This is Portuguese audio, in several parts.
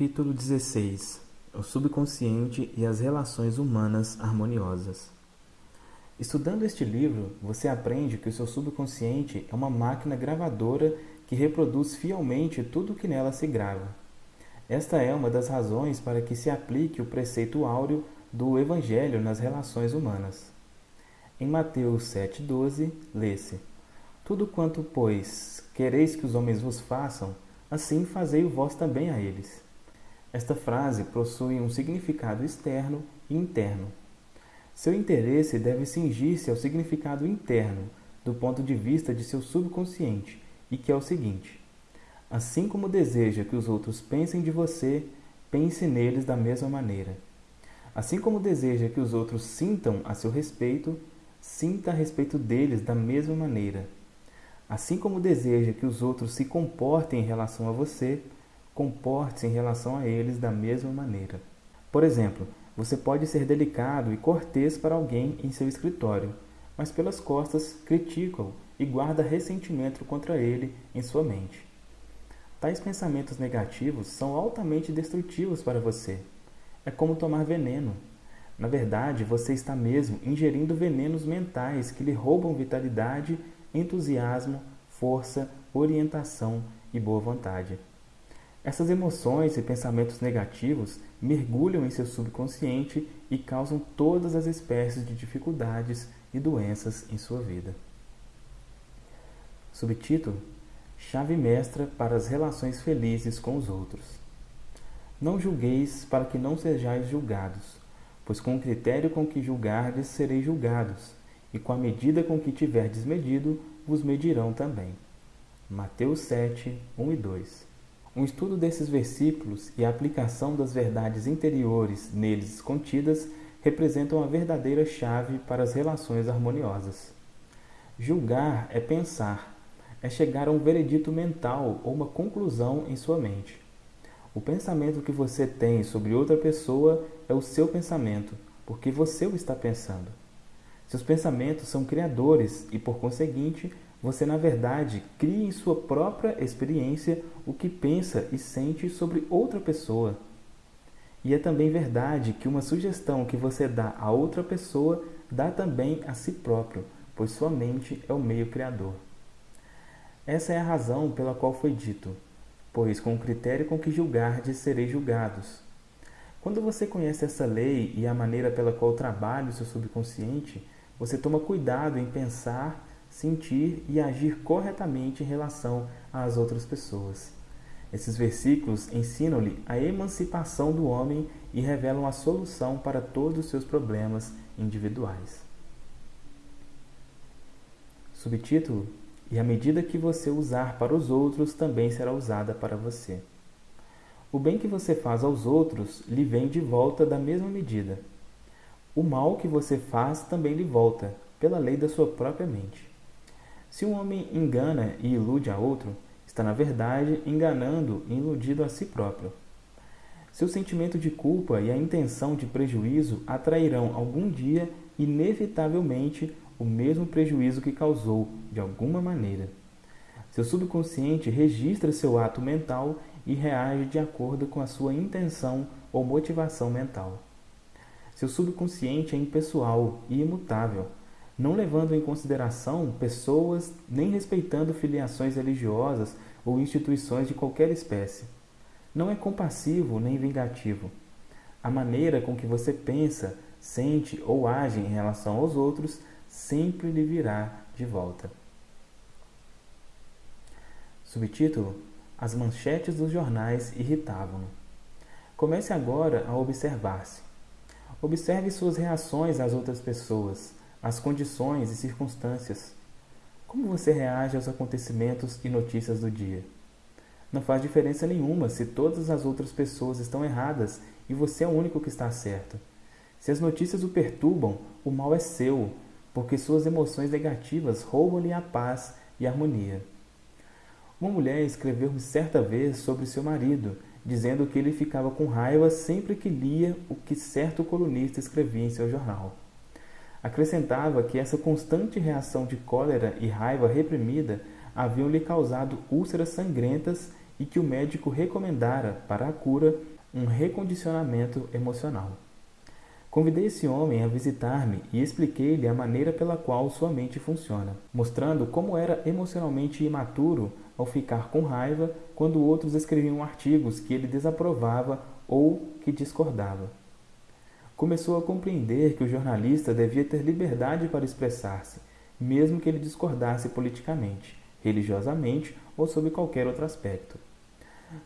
Capítulo 16 O subconsciente e as relações humanas harmoniosas. Estudando este livro, você aprende que o seu subconsciente é uma máquina gravadora que reproduz fielmente tudo o que nela se grava. Esta é uma das razões para que se aplique o preceito áureo do Evangelho nas relações humanas. Em Mateus 7,12, lê-se: Tudo quanto, pois, quereis que os homens vos façam, assim fazei o vós também a eles. Esta frase possui um significado externo e interno. Seu interesse deve cingir-se ao significado interno, do ponto de vista de seu subconsciente, e que é o seguinte: Assim como deseja que os outros pensem de você, pense neles da mesma maneira. Assim como deseja que os outros sintam a seu respeito, sinta a respeito deles da mesma maneira. Assim como deseja que os outros se comportem em relação a você, comporte-se em relação a eles da mesma maneira. Por exemplo, você pode ser delicado e cortês para alguém em seu escritório, mas pelas costas critica-o e guarda ressentimento contra ele em sua mente. Tais pensamentos negativos são altamente destrutivos para você. É como tomar veneno. Na verdade, você está mesmo ingerindo venenos mentais que lhe roubam vitalidade entusiasmo, força, orientação e boa vontade. Essas emoções e pensamentos negativos mergulham em seu subconsciente e causam todas as espécies de dificuldades e doenças em sua vida. Subtítulo: Chave mestra para as relações felizes com os outros. Não julgueis para que não sejais julgados, pois com o critério com que julgardes sereis julgados e com a medida com que tiverdes medido, vos medirão também. Mateus 7, 1 e 2. Um estudo desses versículos e a aplicação das verdades interiores neles contidas representam a verdadeira chave para as relações harmoniosas. Julgar é pensar, é chegar a um veredito mental ou uma conclusão em sua mente. O pensamento que você tem sobre outra pessoa é o seu pensamento, porque você o está pensando. Seus pensamentos são criadores e, por conseguinte, você na verdade cria em sua própria experiência o que pensa e sente sobre outra pessoa. E é também verdade que uma sugestão que você dá a outra pessoa dá também a si próprio, pois sua mente é o meio criador. Essa é a razão pela qual foi dito: pois com o critério com que julgardes sereis julgados. Quando você conhece essa lei e a maneira pela qual trabalha o seu subconsciente, você toma cuidado em pensar, sentir e agir corretamente em relação às outras pessoas. Esses versículos ensinam-lhe a emancipação do homem e revelam a solução para todos os seus problemas individuais. Subtítulo: E a medida que você usar para os outros também será usada para você. O bem que você faz aos outros lhe vem de volta da mesma medida. O mal que você faz também lhe volta, pela lei da sua própria mente. Se um homem engana e ilude a outro, está na verdade enganando e iludido a si próprio. Seu sentimento de culpa e a intenção de prejuízo atrairão algum dia, inevitavelmente, o mesmo prejuízo que causou, de alguma maneira. Seu subconsciente registra seu ato mental e reage de acordo com a sua intenção ou motivação mental. Seu subconsciente é impessoal e imutável, não levando em consideração pessoas nem respeitando filiações religiosas ou instituições de qualquer espécie. Não é compassivo nem vingativo. A maneira com que você pensa, sente ou age em relação aos outros sempre lhe virá de volta. Subtítulo: As manchetes dos jornais irritavam-no. Comece agora a observar-se. Observe suas reações às outras pessoas, às condições e circunstâncias. Como você reage aos acontecimentos e notícias do dia? Não faz diferença nenhuma se todas as outras pessoas estão erradas e você é o único que está certo. Se as notícias o perturbam, o mal é seu, porque suas emoções negativas roubam-lhe a paz e a harmonia. Uma mulher escreveu-me certa vez sobre seu marido dizendo que ele ficava com raiva sempre que lia o que certo colunista escrevia em seu jornal. Acrescentava que essa constante reação de cólera e raiva reprimida haviam lhe causado úlceras sangrentas e que o médico recomendara para a cura um recondicionamento emocional. Convidei esse homem a visitar-me e expliquei-lhe a maneira pela qual sua mente funciona, mostrando como era emocionalmente imaturo ao ficar com raiva quando outros escreviam artigos que ele desaprovava ou que discordava. Começou a compreender que o jornalista devia ter liberdade para expressar-se, mesmo que ele discordasse politicamente, religiosamente ou sob qualquer outro aspecto.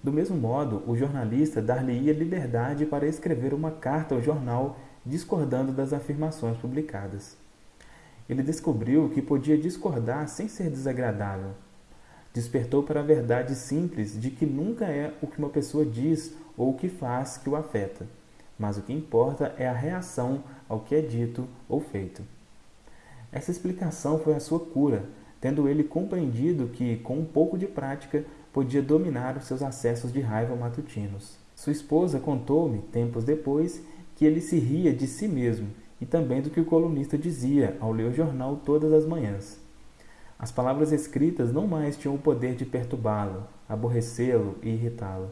Do mesmo modo, o jornalista dar-lhe-ia liberdade para escrever uma carta ao jornal discordando das afirmações publicadas. Ele descobriu que podia discordar sem ser desagradável. Despertou para a verdade simples de que nunca é o que uma pessoa diz ou o que faz que o afeta, mas o que importa é a reação ao que é dito ou feito. Essa explicação foi a sua cura, tendo ele compreendido que, com um pouco de prática, podia dominar os seus acessos de raiva matutinos. Sua esposa contou-me, tempos depois, que ele se ria de si mesmo e também do que o colunista dizia ao ler o jornal todas as manhãs. As palavras escritas não mais tinham o poder de perturbá-lo, aborrecê-lo e irritá-lo.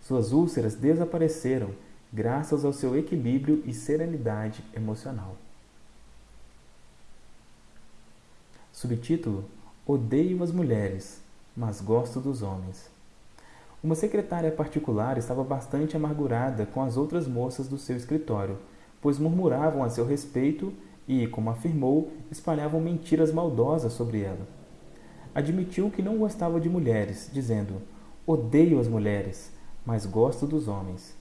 Suas úlceras desapareceram graças ao seu equilíbrio e serenidade emocional. Subtítulo: Odeio as mulheres, mas gosto dos homens. Uma secretária particular estava bastante amargurada com as outras moças do seu escritório, pois murmuravam a seu respeito e, como afirmou, espalhavam mentiras maldosas sobre ela. Admitiu que não gostava de mulheres, dizendo: Odeio as mulheres, mas gosto dos homens.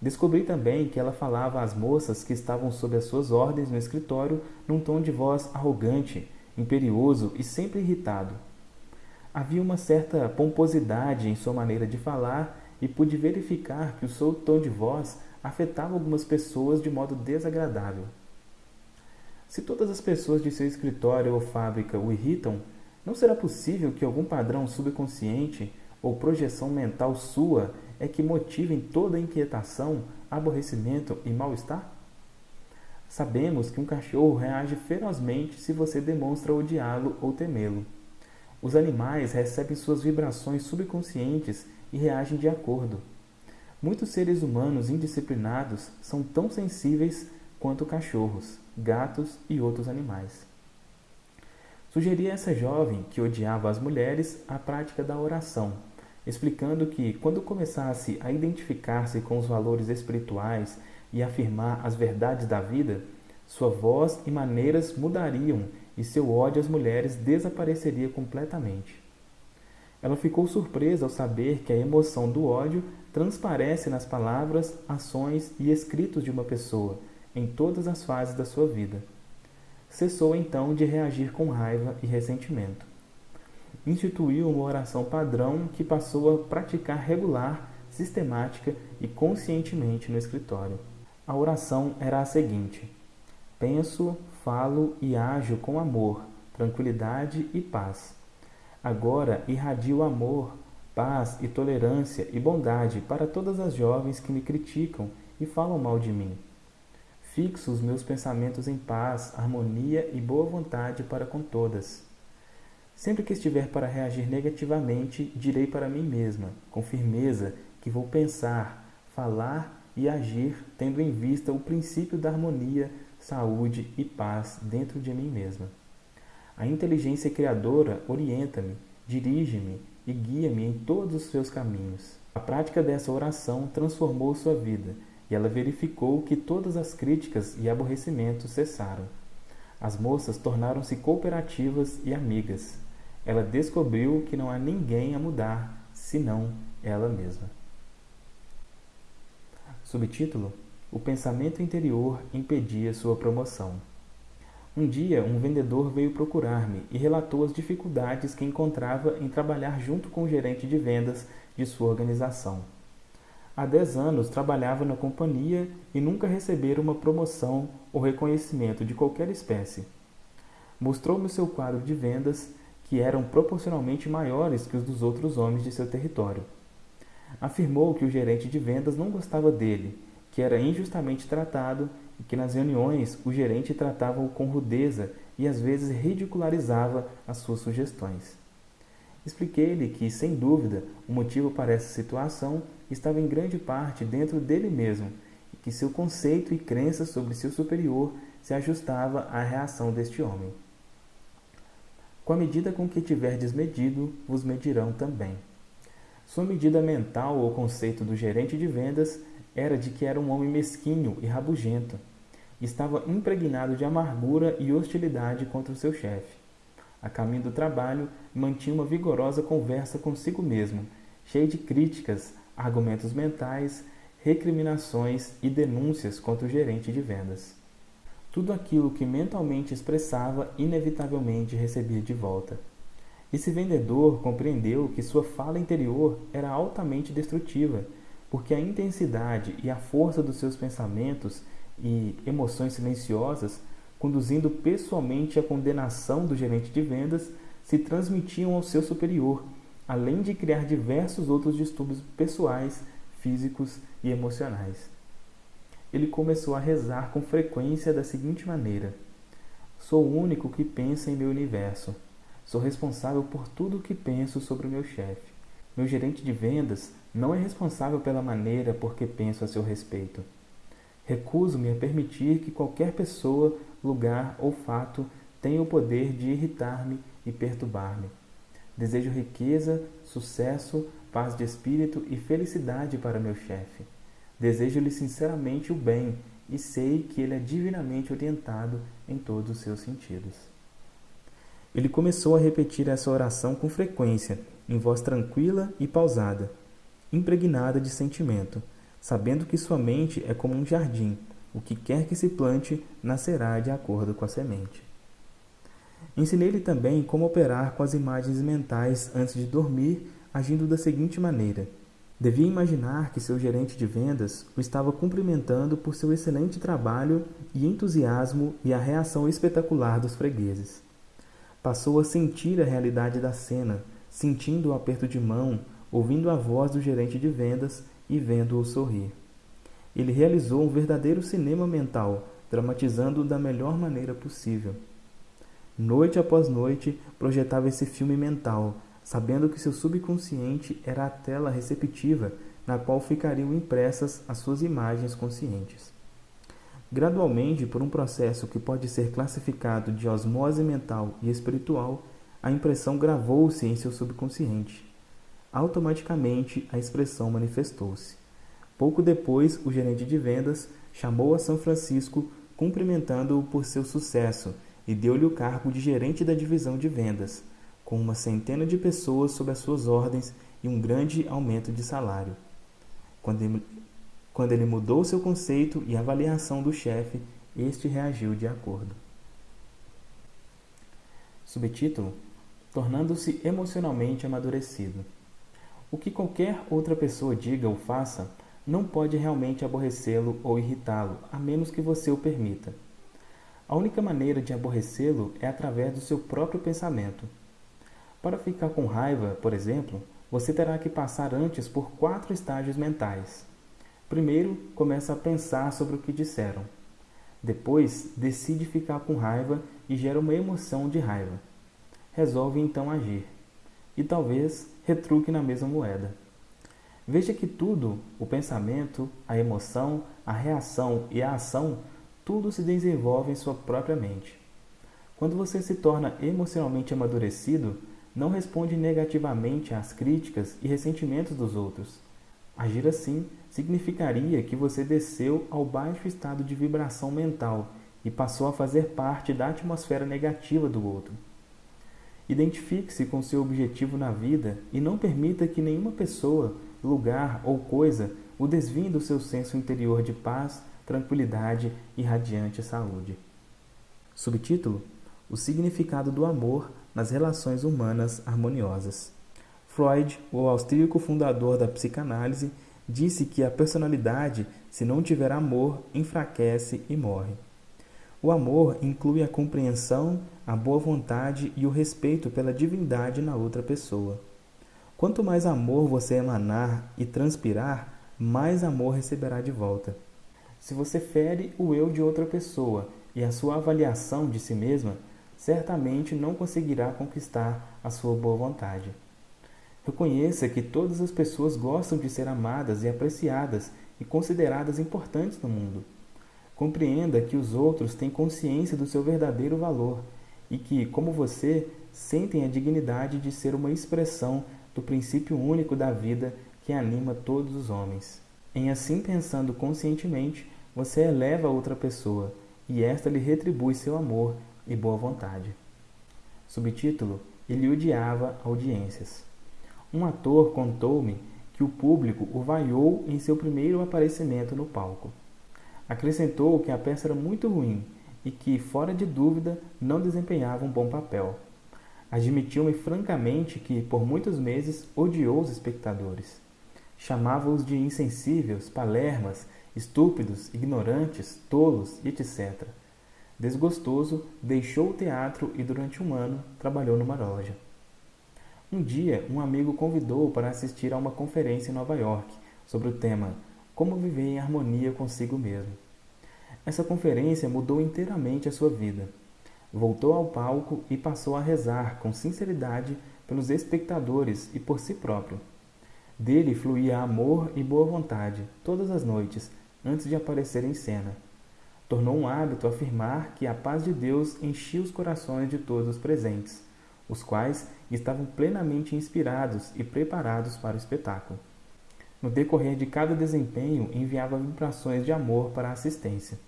Descobri também que ela falava às moças que estavam sob as suas ordens no escritório num tom de voz arrogante, imperioso e sempre irritado Havia uma certa pomposidade em sua maneira de falar e pude verificar que o seu tom de voz afetava algumas pessoas de modo desagradável. Se todas as pessoas de seu escritório ou fábrica o irritam, não será possível que algum padrão subconsciente ou projeção mental sua é que motivem toda inquietação, aborrecimento e mal-estar? Sabemos que um cachorro reage ferozmente se você demonstra odiá-lo ou temê-lo. Os animais recebem suas vibrações subconscientes e reagem de acordo. Muitos seres humanos indisciplinados são tão sensíveis quanto cachorros, gatos e outros animais. Sugeri a essa jovem, que odiava as mulheres, a prática da oração, explicando que, quando começasse a identificar-se com os valores espirituais e afirmar as verdades da vida, sua voz e maneiras mudariam e seu ódio às mulheres desapareceria completamente. Ela ficou surpresa ao saber que a emoção do ódio transparece nas palavras, ações e escritos de uma pessoa, em todas as fases da sua vida. Cessou então de reagir com raiva e ressentimento. Instituiu uma oração padrão que passou a praticar regular, sistemática e conscientemente no escritório. A oração era a seguinte: Penso, falo e ajo com amor, tranquilidade e paz. Agora irradio amor, paz e tolerância e bondade para todas as jovens que me criticam e falam mal de mim. Fixo os meus pensamentos em paz, harmonia e boa vontade para com todas. Sempre que estiver para reagir negativamente, direi para mim mesma, com firmeza, que vou pensar, falar e agir tendo em vista o princípio da harmonia saúde e paz dentro de mim mesma. A inteligência criadora orienta-me, dirige-me e guia-me em todos os seus caminhos. A prática dessa oração transformou sua vida e ela verificou que todas as críticas e aborrecimentos cessaram. As moças tornaram-se cooperativas e amigas. Ela descobriu que não há ninguém a mudar senão ela mesma. Subtítulo o pensamento interior impedia sua promoção. Um dia, um vendedor veio procurar-me e relatou as dificuldades que encontrava em trabalhar junto com o gerente de vendas de sua organização. Há dez anos trabalhava na companhia e nunca recebera uma promoção ou reconhecimento de qualquer espécie. Mostrou-me seu quadro de vendas, que eram proporcionalmente maiores que os dos outros homens de seu território. Afirmou que o gerente de vendas não gostava dele que era injustamente tratado e que nas reuniões o gerente tratava-o com rudeza e às vezes ridicularizava as suas sugestões. Expliquei-lhe que, sem dúvida, o motivo para essa situação estava em grande parte dentro dele mesmo e que seu conceito e crença sobre seu superior se ajustava à reação deste homem. Com a medida com que tiverdes medido, vos medirão também. Sua medida mental ou conceito do gerente de vendas era de que era um homem mesquinho e rabugento. Estava impregnado de amargura e hostilidade contra o seu chefe. A caminho do trabalho, mantinha uma vigorosa conversa consigo mesmo, cheia de críticas, argumentos mentais, recriminações e denúncias contra o gerente de vendas. Tudo aquilo que mentalmente expressava, inevitavelmente recebia de volta. Esse vendedor compreendeu que sua fala interior era altamente destrutiva, porque a intensidade e a força dos seus pensamentos e emoções silenciosas, conduzindo pessoalmente à condenação do gerente de vendas, se transmitiam ao seu superior, além de criar diversos outros distúrbios pessoais, físicos e emocionais. Ele começou a rezar com frequência da seguinte maneira: Sou o único que pensa em meu universo. Sou responsável por tudo o que penso sobre o meu chefe. Meu gerente de vendas não é responsável pela maneira por que penso a seu respeito. Recuso-me a permitir que qualquer pessoa, lugar ou fato tenha o poder de irritar-me e perturbar-me. Desejo riqueza, sucesso, paz de espírito e felicidade para meu chefe. Desejo-lhe sinceramente o bem e sei que ele é divinamente orientado em todos os seus sentidos. Ele começou a repetir essa oração com frequência, em voz tranquila e pausada, impregnada de sentimento, sabendo que sua mente é como um jardim, o que quer que se plante nascerá de acordo com a semente. Ensinei-lhe também como operar com as imagens mentais antes de dormir, agindo da seguinte maneira: devia imaginar que seu gerente de vendas o estava cumprimentando por seu excelente trabalho e entusiasmo e a reação espetacular dos fregueses. Passou a sentir a realidade da cena, sentindo o aperto de mão, ouvindo a voz do gerente de vendas e vendo-o sorrir. Ele realizou um verdadeiro cinema mental, dramatizando-o da melhor maneira possível. Noite após noite, projetava esse filme mental, sabendo que seu subconsciente era a tela receptiva na qual ficariam impressas as suas imagens conscientes. Gradualmente, por um processo que pode ser classificado de osmose mental e espiritual, a impressão gravou-se em seu subconsciente. Automaticamente, a expressão manifestou-se. Pouco depois, o gerente de vendas chamou a São Francisco, cumprimentando-o por seu sucesso e deu-lhe o cargo de gerente da divisão de vendas, com uma centena de pessoas sob as suas ordens e um grande aumento de salário. Quando ele, quando ele mudou seu conceito e avaliação do chefe, este reagiu de acordo. Subtítulo: Tornando-se emocionalmente amadurecido. O que qualquer outra pessoa diga ou faça não pode realmente aborrecê-lo ou irritá-lo, a menos que você o permita. A única maneira de aborrecê-lo é através do seu próprio pensamento. Para ficar com raiva, por exemplo, você terá que passar antes por quatro estágios mentais. Primeiro, começa a pensar sobre o que disseram. Depois, decide ficar com raiva e gera uma emoção de raiva. Resolve então agir. E talvez retruque na mesma moeda. Veja que tudo, o pensamento, a emoção, a reação e a ação, tudo se desenvolve em sua própria mente. Quando você se torna emocionalmente amadurecido, não responde negativamente às críticas e ressentimentos dos outros Agir assim significaria que você desceu ao baixo estado de vibração mental e passou a fazer parte da atmosfera negativa do outro. Identifique-se com seu objetivo na vida e não permita que nenhuma pessoa, lugar ou coisa o desvie do seu senso interior de paz, tranquilidade e radiante saúde. Subtítulo: O significado do amor nas relações humanas harmoniosas. Freud, o austríaco fundador da psicanálise, disse que a personalidade, se não tiver amor, enfraquece e morre. O amor inclui a compreensão, a boa vontade e o respeito pela divindade na outra pessoa. Quanto mais amor você emanar e transpirar, mais amor receberá de volta. Se você fere o eu de outra pessoa e a sua avaliação de si mesma, certamente não conseguirá conquistar a sua boa vontade. Reconheça que todas as pessoas gostam de ser amadas e apreciadas e consideradas importantes no mundo. Compreenda que os outros têm consciência do seu verdadeiro valor e que, como você, sentem a dignidade de ser uma expressão do princípio único da vida que anima todos os homens. Em assim pensando conscientemente, você eleva outra pessoa e esta lhe retribui seu amor e boa vontade. Subtítulo: Ele odiava audiências. Um ator contou-me que o público o vaiou em seu primeiro aparecimento no palco. Acrescentou que a peça era muito ruim e que, fora de dúvida, não desempenhava um bom papel. Admitiu-me francamente que, por muitos meses, odiou os espectadores. Chamava-os de insensíveis, palermas, estúpidos, ignorantes, tolos, etc. Desgostoso, deixou o teatro e, durante um ano, trabalhou numa loja. Um dia, um amigo convidou-o para assistir a uma conferência em Nova York sobre o tema Como Viver em Harmonia Consigo Mesmo. Essa conferência mudou inteiramente a sua vida. Voltou ao palco e passou a rezar com sinceridade pelos espectadores e por si próprio. Dele fluía amor e boa vontade todas as noites antes de aparecer em cena. Tornou um hábito afirmar que a paz de Deus enchia os corações de todos os presentes os quais estavam plenamente inspirados e preparados para o espetáculo. No decorrer de cada desempenho, enviava vibrações de amor para a assistência.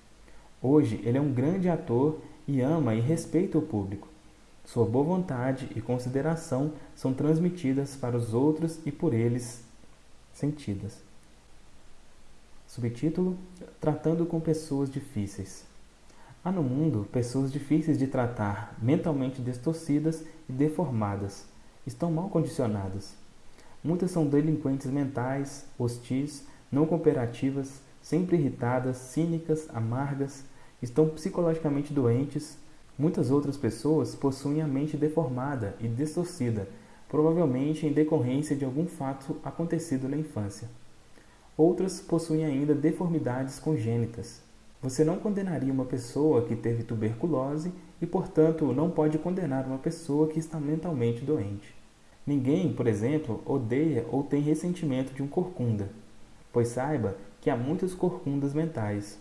Hoje, ele é um grande ator e ama e respeita o público. Sua boa vontade e consideração são transmitidas para os outros e por eles sentidas. Subtítulo: Tratando com pessoas difíceis. Há no mundo pessoas difíceis de tratar, mentalmente distorcidas e deformadas. Estão mal condicionadas. Muitas são delinquentes mentais, hostis, não cooperativas, sempre irritadas, cínicas, amargas, estão psicologicamente doentes. Muitas outras pessoas possuem a mente deformada e distorcida, provavelmente em decorrência de algum fato acontecido na infância. Outras possuem ainda deformidades congênitas, você não condenaria uma pessoa que teve tuberculose e, portanto, não pode condenar uma pessoa que está mentalmente doente. Ninguém, por exemplo, odeia ou tem ressentimento de um corcunda, pois saiba que há muitas corcundas mentais.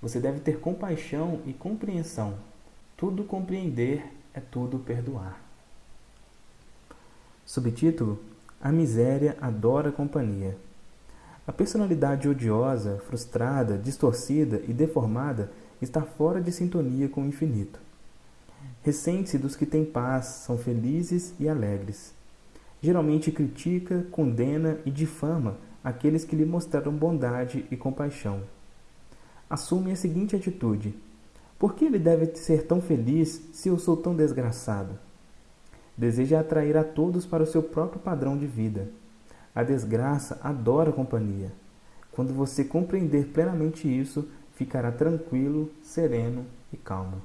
Você deve ter compaixão e compreensão. Tudo compreender é tudo perdoar. Subtítulo: A miséria adora companhia. A personalidade odiosa, frustrada, distorcida e deformada está fora de sintonia com o infinito. Ressente-se dos que têm paz, são felizes e alegres. Geralmente critica, condena e difama aqueles que lhe mostraram bondade e compaixão. Assume a seguinte atitude: Por que ele deve ser tão feliz se eu sou tão desgraçado? Deseja atrair a todos para o seu próprio padrão de vida a desgraça adora companhia. Quando você compreender plenamente isso, ficará tranquilo, sereno e calmo.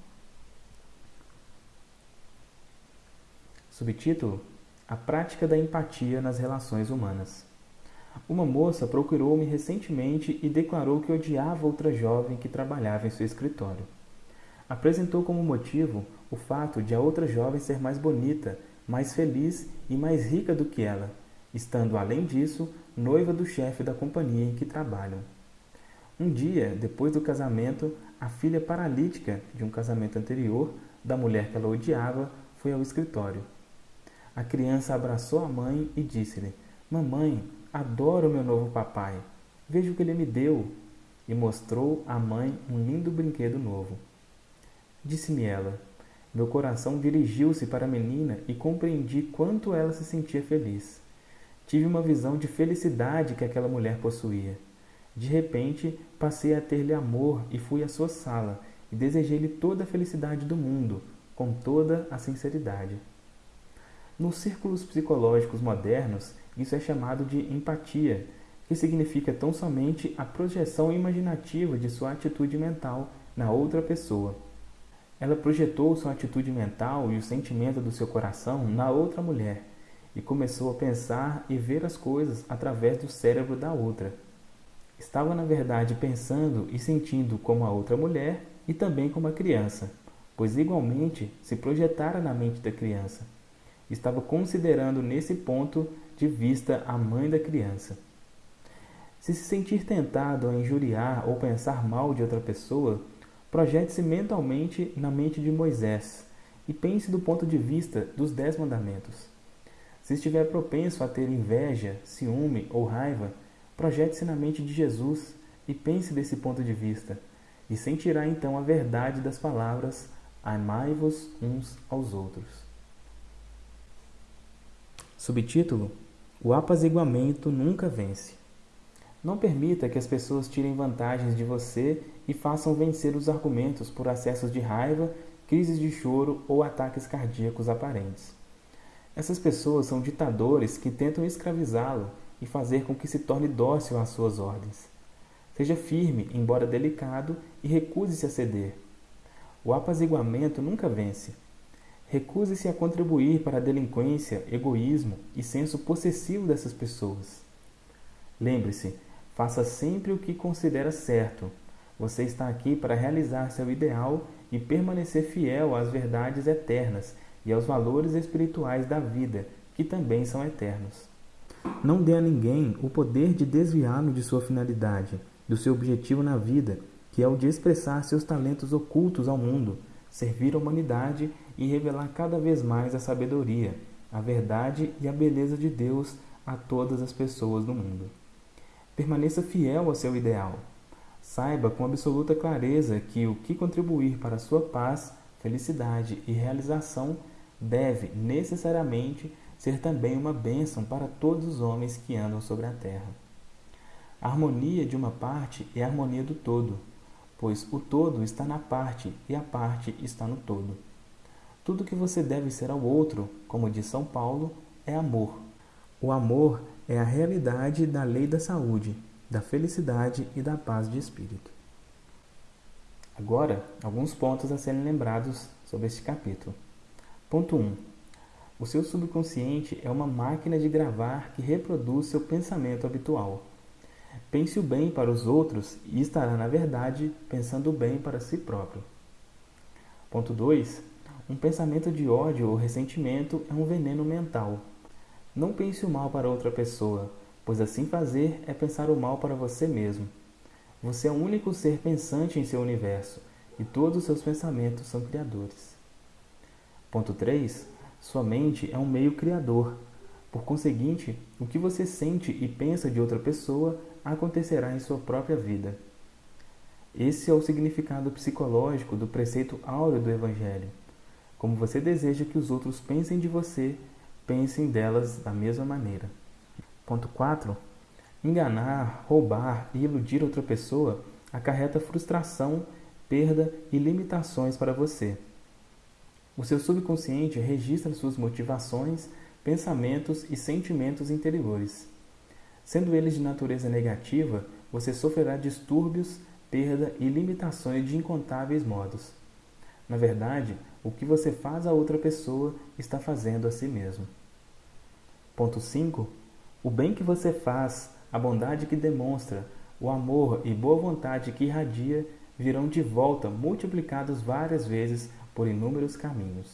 Subtítulo: A prática da empatia nas relações humanas. Uma moça procurou-me recentemente e declarou que odiava outra jovem que trabalhava em seu escritório. Apresentou como motivo o fato de a outra jovem ser mais bonita, mais feliz e mais rica do que ela, estando além disso noiva do chefe da companhia em que trabalham. Um dia, depois do casamento, a filha paralítica de um casamento anterior, da mulher que ela odiava, foi ao escritório. A criança abraçou a mãe e disse-lhe: Mamãe, adoro meu novo papai. Veja o que ele me deu. E mostrou à mãe um lindo brinquedo novo. Disse-me ela: Meu coração dirigiu-se para a menina e compreendi quanto ela se sentia feliz. Tive uma visão de felicidade que aquela mulher possuía. De repente, passei a ter-lhe amor e fui à sua sala e desejei-lhe toda a felicidade do mundo, com toda a sinceridade. Nos círculos psicológicos modernos, isso é chamado de empatia, que significa tão somente a projeção imaginativa de sua atitude mental na outra pessoa. Ela projetou sua atitude mental e o sentimento do seu coração na outra mulher e começou a pensar e ver as coisas através do cérebro da outra. Estava, na verdade, pensando e sentindo como a outra mulher e também como a criança, pois igualmente se projetara na mente da criança. Estava considerando nesse ponto de vista a mãe da criança. Se se sentir tentado a injuriar ou pensar mal de outra pessoa, projete-se mentalmente na mente de Moisés e pense do ponto de vista dos Dez Mandamentos. Se estiver propenso a ter inveja, ciúme ou raiva, projete-se na mente de Jesus e pense desse ponto de vista, e sentirá então a verdade das palavras: Amai-vos uns aos outros. Subtítulo: O apaziguamento nunca vence. Não permita que as pessoas tirem vantagens de você e façam vencer os argumentos por acessos de raiva, crises de choro ou ataques cardíacos aparentes. Essas pessoas são ditadores que tentam escravizá-lo e fazer com que se torne dócil às suas ordens. Seja firme, embora delicado, e recuse-se a ceder. O apaziguamento nunca vence. Recuse-se a contribuir para a delinquência, egoísmo e senso possessivo dessas pessoas. Lembre-se, Faça sempre o que considera certo. Você está aqui para realizar seu ideal e permanecer fiel às verdades eternas e aos valores espirituais da vida, que também são eternos. Não dê a ninguém o poder de desviá-lo de sua finalidade, do seu objetivo na vida, que é o de expressar seus talentos ocultos ao mundo, servir a humanidade e revelar cada vez mais a sabedoria, a verdade e a beleza de Deus a todas as pessoas do mundo. Permaneça fiel ao seu ideal. Saiba com absoluta clareza que o que contribuir para a sua paz, felicidade e realização deve necessariamente ser também uma bênção para todos os homens que andam sobre a terra. A harmonia de uma parte é a harmonia do todo, pois o todo está na parte e a parte está no todo. Tudo que você deve ser ao outro, como diz São Paulo, é amor. O amor é a realidade da lei da saúde, da felicidade e da paz de espírito. Agora, alguns pontos a serem lembrados sobre este capítulo. Ponto 1. O seu subconsciente é uma máquina de gravar que reproduz seu pensamento habitual. Pense o bem para os outros e estará, na verdade, pensando o bem para si próprio. Ponto 2. Um pensamento de ódio ou ressentimento é um veneno mental não pense o mal para outra pessoa, pois assim fazer é pensar o mal para você mesmo. Você é o único ser pensante em seu universo e todos os seus pensamentos são criadores. Ponto 3. Sua mente é um meio criador. Por conseguinte, o que você sente e pensa de outra pessoa acontecerá em sua própria vida. Esse é o significado psicológico do preceito áureo do Evangelho. Como você deseja que os outros pensem de você, pensem delas da mesma maneira. Ponto 4. Enganar, roubar e iludir outra pessoa acarreta frustração, perda e limitações para você. O seu subconsciente registra suas motivações, pensamentos e sentimentos interiores. Sendo eles de natureza negativa, você sofrerá distúrbios, perda e limitações de incontáveis modos. Na verdade, o que você faz a outra pessoa está fazendo a si mesmo. Ponto 5. O bem que você faz, a bondade que demonstra, o amor e boa vontade que irradia virão de volta multiplicados várias vezes por inúmeros caminhos.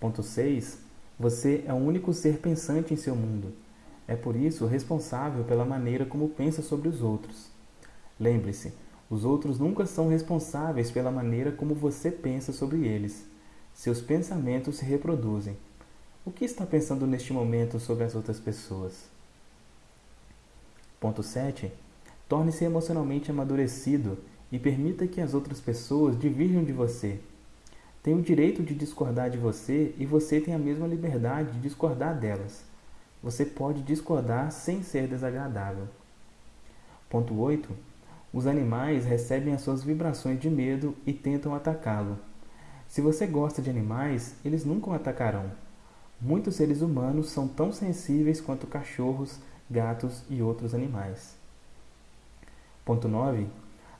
Ponto 6. Você é o único ser pensante em seu mundo. É por isso responsável pela maneira como pensa sobre os outros. Lembre-se, os outros nunca são responsáveis pela maneira como você pensa sobre eles. Seus pensamentos se reproduzem. O que está pensando neste momento sobre as outras pessoas? Ponto 7. Torne-se emocionalmente amadurecido e permita que as outras pessoas divirjam de você. Tem o direito de discordar de você e você tem a mesma liberdade de discordar delas. Você pode discordar sem ser desagradável. Ponto 8 os animais recebem as suas vibrações de medo e tentam atacá-lo. Se você gosta de animais, eles nunca o atacarão. Muitos seres humanos são tão sensíveis quanto cachorros, gatos e outros animais. Ponto 9.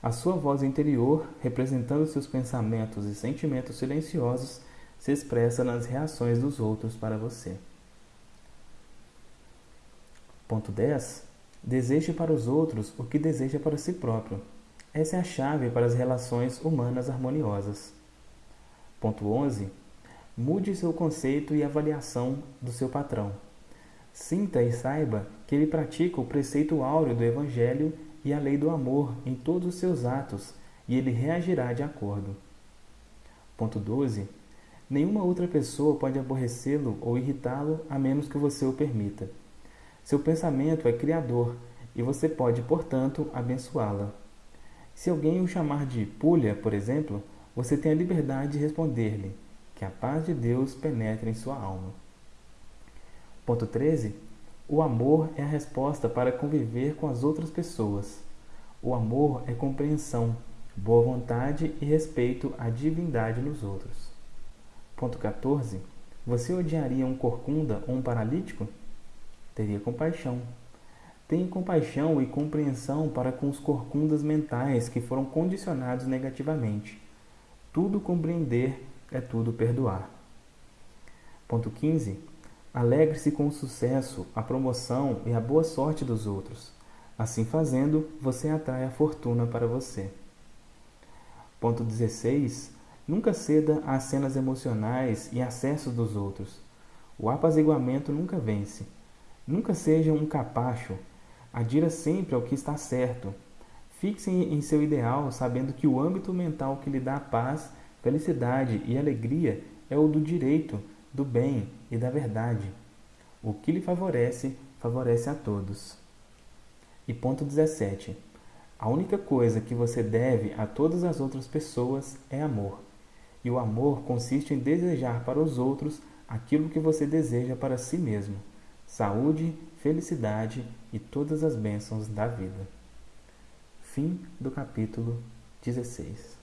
A sua voz interior, representando seus pensamentos e sentimentos silenciosos, se expressa nas reações dos outros para você. Ponto 10. Deseje para os outros o que deseja para si próprio. Essa é a chave para as relações humanas harmoniosas. Ponto 11. Mude seu conceito e avaliação do seu patrão. Sinta e saiba que ele pratica o preceito áureo do Evangelho e a lei do amor em todos os seus atos, e ele reagirá de acordo. Ponto 12. Nenhuma outra pessoa pode aborrecê-lo ou irritá-lo a menos que você o permita. Seu pensamento é criador e você pode, portanto, abençoá-la. Se alguém o chamar de pulha, por exemplo, você tem a liberdade de responder-lhe que a paz de Deus penetre em sua alma. Ponto 13. O amor é a resposta para conviver com as outras pessoas. O amor é compreensão, boa vontade e respeito à divindade nos outros. Ponto 14. Você odiaria um corcunda ou um paralítico? Teria compaixão. Tenha compaixão e compreensão para com os corcundas mentais que foram condicionados negativamente. Tudo compreender é tudo perdoar. Ponto 15. Alegre-se com o sucesso, a promoção e a boa sorte dos outros. Assim fazendo, você atrai a fortuna para você. Ponto 16. Nunca ceda às cenas emocionais e acessos dos outros. O apaziguamento nunca vence. Nunca seja um capacho. Adira sempre ao que está certo. Fixe em seu ideal, sabendo que o âmbito mental que lhe dá paz, felicidade e alegria é o do direito, do bem e da verdade. O que lhe favorece, favorece a todos. E ponto 17. A única coisa que você deve a todas as outras pessoas é amor. E o amor consiste em desejar para os outros aquilo que você deseja para si mesmo: saúde, felicidade e todas as bênçãos da vida. Fim do capítulo 16.